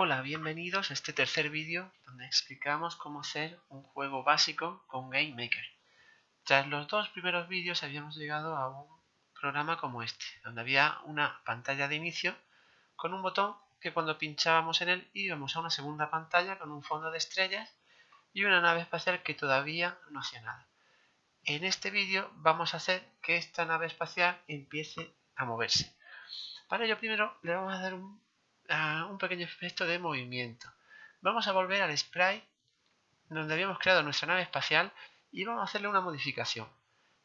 Hola, bienvenidos a este tercer vídeo donde explicamos cómo hacer un juego básico con GameMaker. Tras los dos primeros vídeos habíamos llegado a un programa como este, donde había una pantalla de inicio con un botón que cuando pinchábamos en él íbamos a una segunda pantalla con un fondo de estrellas y una nave espacial que todavía no hacía nada. En este vídeo vamos a hacer que esta nave espacial empiece a moverse. Para ello primero le vamos a dar un, un pequeño efecto de movimiento. Vamos a volver al sprite donde habíamos creado nuestra nave espacial y vamos a hacerle una modificación.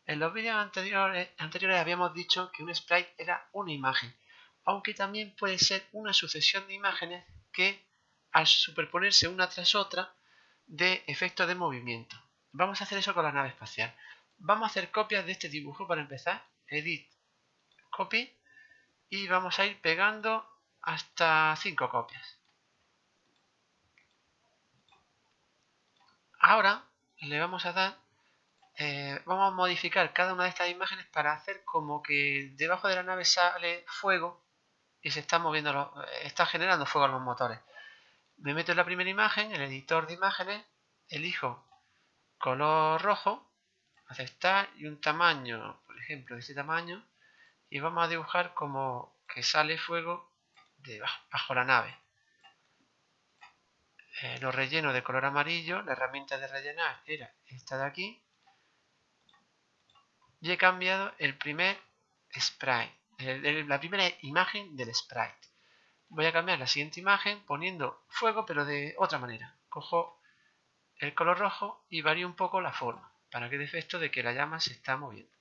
En los vídeos anteriores, anteriores habíamos dicho que un sprite era una imagen, aunque también puede ser una sucesión de imágenes que al superponerse una tras otra de efecto de movimiento. Vamos a hacer eso con la nave espacial. Vamos a hacer copias de este dibujo para empezar. Edit, copy y vamos a ir pegando hasta 5 copias. Ahora le vamos a dar, eh, vamos a modificar cada una de estas imágenes para hacer como que debajo de la nave sale fuego y se está moviendo, está generando fuego en los motores. Me meto en la primera imagen, el editor de imágenes, elijo color rojo, aceptar y un tamaño, por ejemplo, de este tamaño, y vamos a dibujar como que sale fuego bajo la nave. Eh, lo relleno de color amarillo, la herramienta de rellenar era esta de aquí. Y he cambiado el primer sprite, la primera imagen del sprite. Voy a cambiar la siguiente imagen poniendo fuego pero de otra manera. Cojo el color rojo y varío un poco la forma para que dé efecto de que la llama se está moviendo.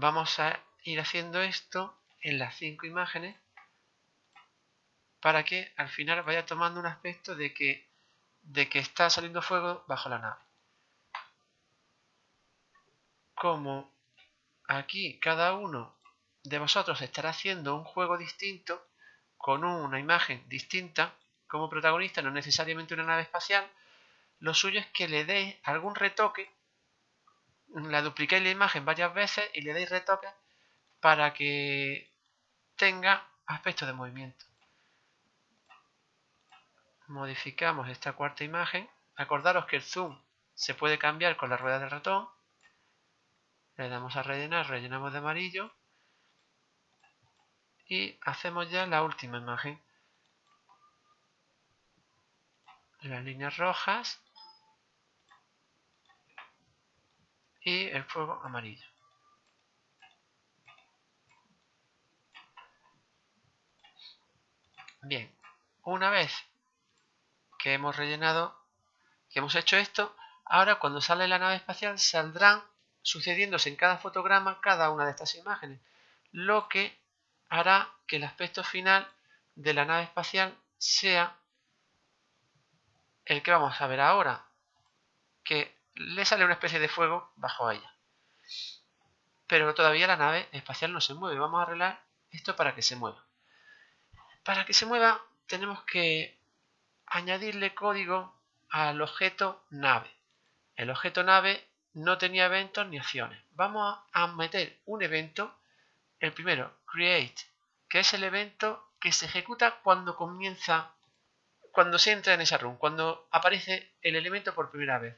Vamos a ir haciendo esto en las cinco imágenes para que al final vaya tomando un aspecto de que, de que está saliendo fuego bajo la nave. Como aquí cada uno de vosotros estará haciendo un juego distinto con una imagen distinta como protagonista, no necesariamente una nave espacial, lo suyo es que le deis algún retoque la dupliquéis la imagen varias veces y le dais retoques para que tenga aspecto de movimiento. Modificamos esta cuarta imagen. Acordaros que el zoom se puede cambiar con la rueda del ratón. Le damos a rellenar, rellenamos de amarillo. Y hacemos ya la última imagen. Las líneas rojas y el fuego amarillo. Bien, una vez que hemos rellenado, que hemos hecho esto, ahora cuando sale la nave espacial saldrán sucediéndose en cada fotograma cada una de estas imágenes, lo que hará que el aspecto final de la nave espacial sea el que vamos a ver ahora, que le sale una especie de fuego bajo ella. Pero todavía la nave espacial no se mueve. Vamos a arreglar esto para que se mueva. Para que se mueva tenemos que añadirle código al objeto nave. El objeto nave no tenía eventos ni acciones. Vamos a meter un evento, el primero, create, que es el evento que se ejecuta cuando comienza, cuando se entra en esa run, cuando aparece el elemento por primera vez.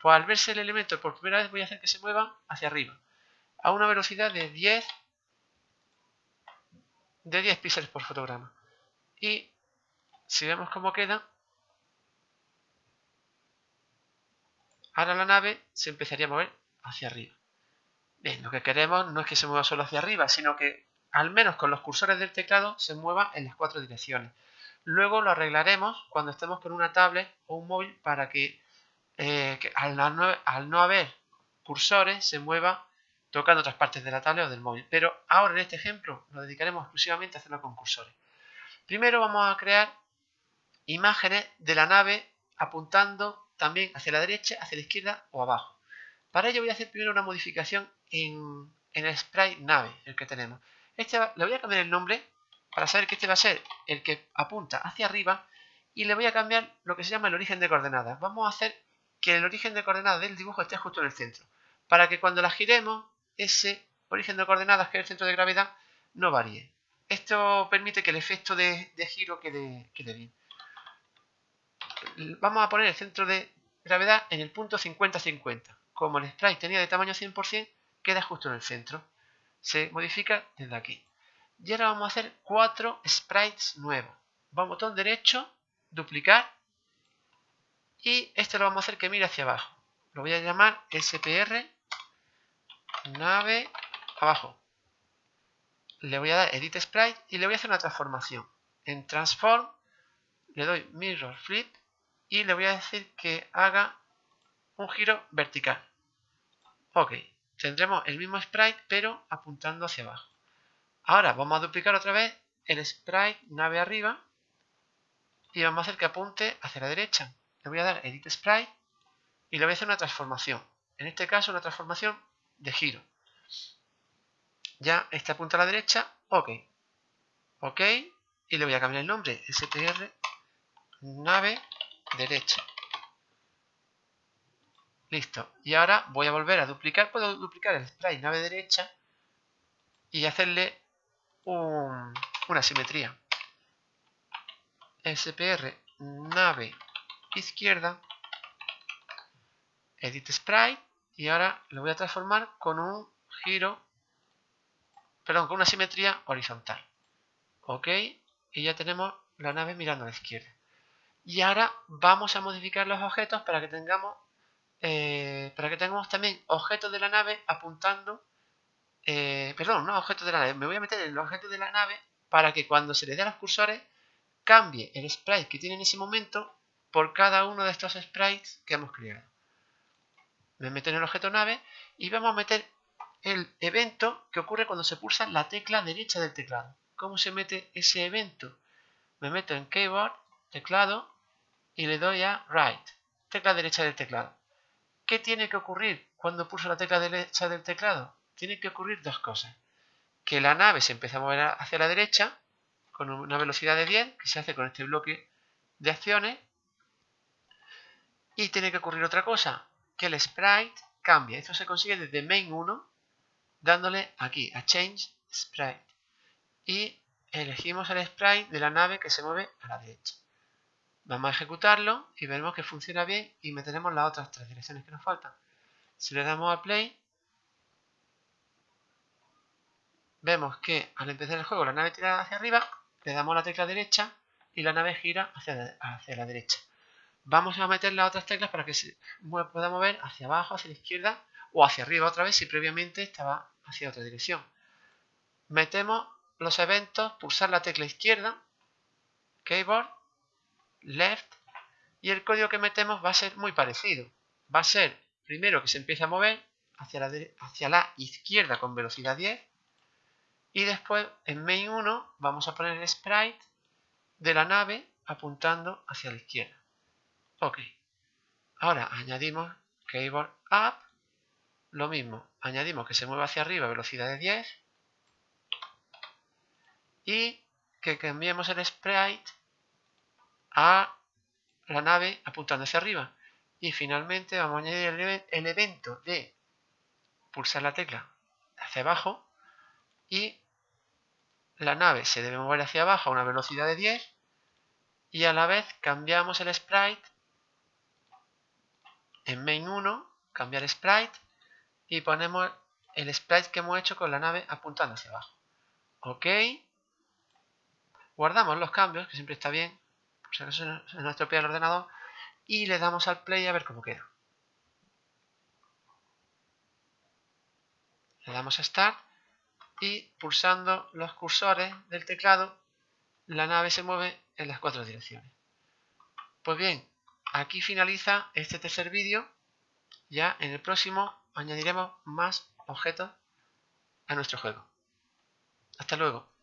Pues al verse el elemento por primera vez voy a hacer que se mueva hacia arriba. A una velocidad de 10 de 10 píxeles por fotograma. Y si vemos cómo queda, ahora la nave se empezaría a mover hacia arriba. Bien, lo que queremos no es que se mueva solo hacia arriba, sino que al menos con los cursores del teclado se mueva en las cuatro direcciones. Luego lo arreglaremos cuando estemos con una tablet o un móvil para que eh, que al, no, haber cursores se mueva tocando otras partes de la tablet o del móvil. Pero ahora en este ejemplo nos dedicaremos exclusivamente a hacerlo con cursores. Primero vamos a crear imágenes de la nave apuntando también hacia la derecha, hacia la izquierda o abajo. Para ello voy a hacer primero una modificación en, el sprite nave, el que tenemos. Este le voy a cambiar el nombre para saber que este va a ser el que apunta hacia arriba y le voy a cambiar lo que se llama el origen de coordenadas. Vamos a hacer que el origen de coordenadas del dibujo esté justo en el centro. Para que cuando la giremos, ese origen de coordenadas, que es el centro de gravedad, no varíe. Esto permite que el efecto de, giro quede, quede bien. Vamos a poner el centro de gravedad en el punto 50-50. Como el sprite tenía de tamaño 100%, queda justo en el centro. Se modifica desde aquí. Y ahora vamos a hacer cuatro sprites nuevos. Vamos botón derecho, duplicar. Y este lo vamos a hacer que mire hacia abajo. Lo voy a llamar SPR nave abajo. Le voy a dar Edit Sprite y le voy a hacer una transformación. En Transform le doy Mirror Flip y le voy a decir que haga un giro vertical. Ok, tendremos el mismo sprite pero apuntando hacia abajo. Ahora vamos a duplicar otra vez el sprite nave arriba y vamos a hacer que apunte hacia la derecha. Le voy a dar Edit Sprite y le voy a hacer una transformación. En este caso una transformación de giro. Ya este apunta a la derecha, ok. Ok, y le voy a cambiar el nombre, str nave derecha. Listo. Y ahora voy a volver a duplicar. Puedo duplicar el sprite nave derecha y hacerle una simetría. SPR nave izquierda. Edit sprite. Y ahora lo voy a transformar con un giro. Perdón, con una simetría horizontal. Ok. Y ya tenemos la nave mirando a la izquierda. Y ahora vamos a modificar los objetos para que tengamos eh, para que tengamos también objetos de la nave apuntando eh, perdón, no objetos de la nave me voy a meter en los objetos de la nave para que cuando se les dé a los cursores cambie el sprite que tiene en ese momento por cada uno de estos sprites que hemos creado me meto en el objeto nave y vamos a meter el evento que ocurre cuando se pulsa la tecla derecha del teclado ¿cómo se mete ese evento? me meto en keyboard, teclado y le doy a Right, tecla derecha del teclado. ¿Qué tiene que ocurrir cuando pulso la tecla derecha del teclado? Tiene que ocurrir dos cosas. Que la nave se empiece a mover hacia la derecha con una velocidad de 10, que se hace con este bloque de acciones. Y tiene que ocurrir otra cosa, que el sprite cambie. Esto se consigue desde main 1, dándole aquí a change sprite. Y elegimos el sprite de la nave que se mueve a la derecha. Vamos a ejecutarlo y veremos que funciona bien y meteremos las otras tres direcciones que nos faltan. Si le damos a play, vemos que al empezar el juego la nave tira hacia arriba, le damos la tecla derecha y la nave gira hacia la derecha. Vamos a meter las otras teclas para que se pueda mover hacia abajo, hacia la izquierda o hacia arriba otra vez si previamente estaba hacia otra dirección. Metemos los eventos, pulsar la tecla izquierda, keyboard left y el código que metemos va a ser muy parecido. Va a ser primero que se empiece a mover hacia la, hacia la izquierda con velocidad 10 y después en main 1 vamos a poner el sprite de la nave apuntando hacia la izquierda. Ok. Ahora añadimos keyboard up. Lo mismo, añadimos que se mueva hacia arriba velocidad de 10 y que cambiemos el sprite a la nave apuntando hacia arriba. Y finalmente vamos a añadir el, evento de pulsar la tecla hacia abajo y la nave se debe mover hacia abajo a una velocidad de 10 y a la vez cambiamos el sprite en main 1, cambiar sprite y ponemos el sprite que hemos hecho con la nave apuntando hacia abajo. Ok. Guardamos los cambios, que siempre está bien si acaso se ordenador y le damos al play a ver cómo queda. Le damos a Start y pulsando los cursores del teclado la nave se mueve en las cuatro direcciones. Pues bien, aquí finaliza este tercer vídeo. Ya en el próximo añadiremos más objetos a nuestro juego. Hasta luego.